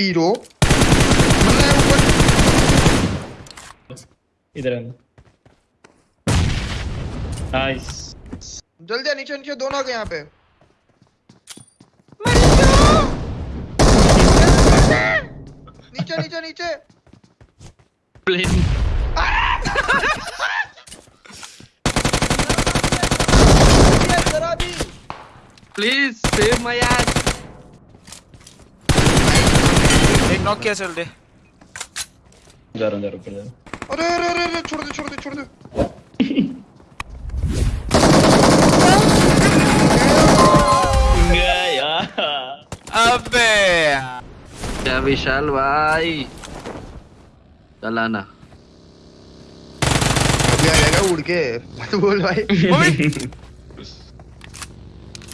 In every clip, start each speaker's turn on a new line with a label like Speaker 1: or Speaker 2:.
Speaker 1: पीरो
Speaker 2: इधर नाइस
Speaker 1: जल्दी नीचे नीचे दोनों के यहाँ पे। नीचे नीचे नीचे।
Speaker 3: Plane please save my S
Speaker 4: एक नॉक किया चल दे।
Speaker 2: जा रहा हूँ जा रहा हूँ ऊपर जा
Speaker 1: अरे अरे अरे अरे छोड़ दे छोड़ दे छोड़ दे।
Speaker 4: अबे।
Speaker 3: क्या विशाल भाई? चलाना
Speaker 1: अभी उड़ के। मत बोल भाई।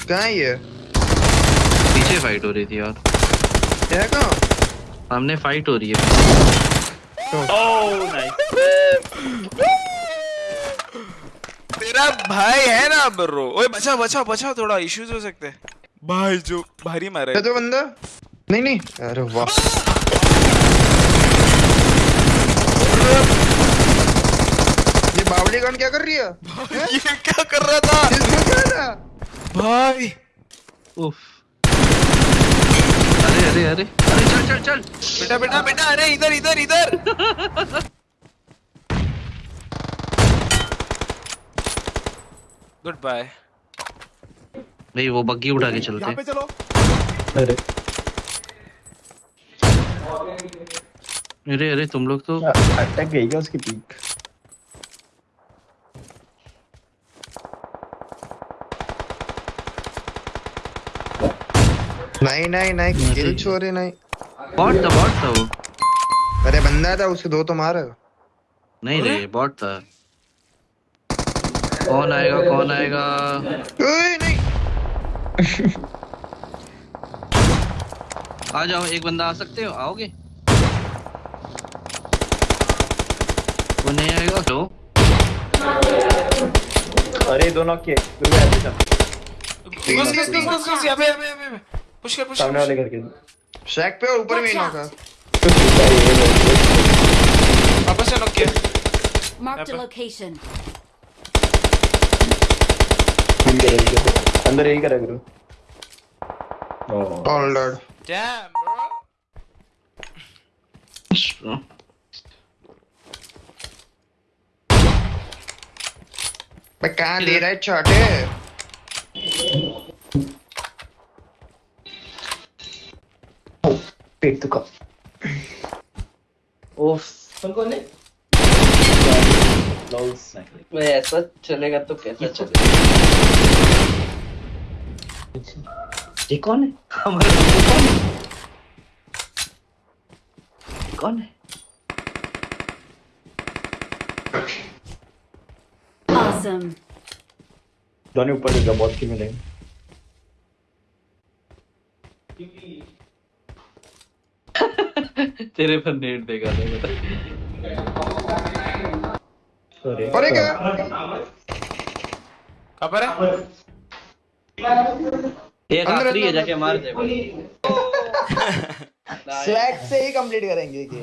Speaker 1: कहाँ है ये?
Speaker 3: पीछे फाइट हो रही थी
Speaker 1: यार। है कहाँ?
Speaker 3: सामने फाइट हो रही है।
Speaker 2: ओह
Speaker 4: तेरा भाई है ना ब्रो। ओए बचाओ बचाओ बचाओ थोड़ा इश्यूज़ हो सकते हैं। भाई जो भारी मारे।
Speaker 1: है तो बंदा। नहीं नहीं। अरे वाह। ये बावली गन क्या कर रही है?
Speaker 4: ये क्या कर रहा था?
Speaker 1: इसमें क्या था
Speaker 4: भाई।
Speaker 3: उफ। अरे अरे अरे अरे चल चल चल।
Speaker 4: बेटा बेटा बेटा अरे इधर इधर इधर। गुड बाय
Speaker 3: नहीं वो बग्गी उठा के चलते
Speaker 5: चलो।
Speaker 2: अरे।
Speaker 3: अरे अरे तुम लोग तो
Speaker 2: अटक गई क्या उसकी पीक
Speaker 1: नहीं नहीं नहीं किल चोरी नहीं।
Speaker 3: बॉट था बॉट था वो।
Speaker 1: अरे बंदा था उसे दो तो मार।
Speaker 3: नहीं रे बॉट था। कौन आएगा कौन आएगा?
Speaker 1: ओए नहीं।
Speaker 3: आ जाओ एक बंदा आ सकते हो? आओगे? वो नहीं आएगा? तो
Speaker 2: अरे दो नॉक किए गुरु भाई आगे चल
Speaker 4: घुस घुस घुस घुस घुस अबे अबे अबे पुश कर पुश
Speaker 2: सामने वाले घर के
Speaker 1: शैक पे और ऊपर में ही नॉक है
Speaker 4: वापस से नॉक किया।
Speaker 6: Marked a location.
Speaker 2: अंदर यही करा गुरु
Speaker 1: ऑल डेड
Speaker 4: डैम ब्रो
Speaker 1: मैं कहाँ दे रहा है छोटे?
Speaker 2: पेट तो का
Speaker 3: ओफ
Speaker 2: कौन है?
Speaker 3: ऐसा चलेगा तो कैसा चलेगा? ये कौन है? हमारा कौन है? कौन है?
Speaker 6: Awesome.
Speaker 2: दोनों ऊपर बहुत की मिलेंगे।
Speaker 3: तेरे पर नेट देगा देगा।
Speaker 2: अरे
Speaker 1: अरे क्या?
Speaker 4: कहाँ पर है?
Speaker 3: एक आखिरी है जाके मार दे
Speaker 1: स्वैग से ही कंप्लीट करेंगे ये गेम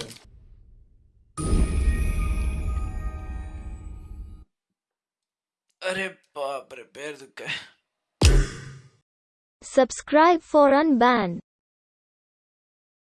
Speaker 4: अरे बाप रे पैर दुख गए।
Speaker 7: Subscribe for Unban.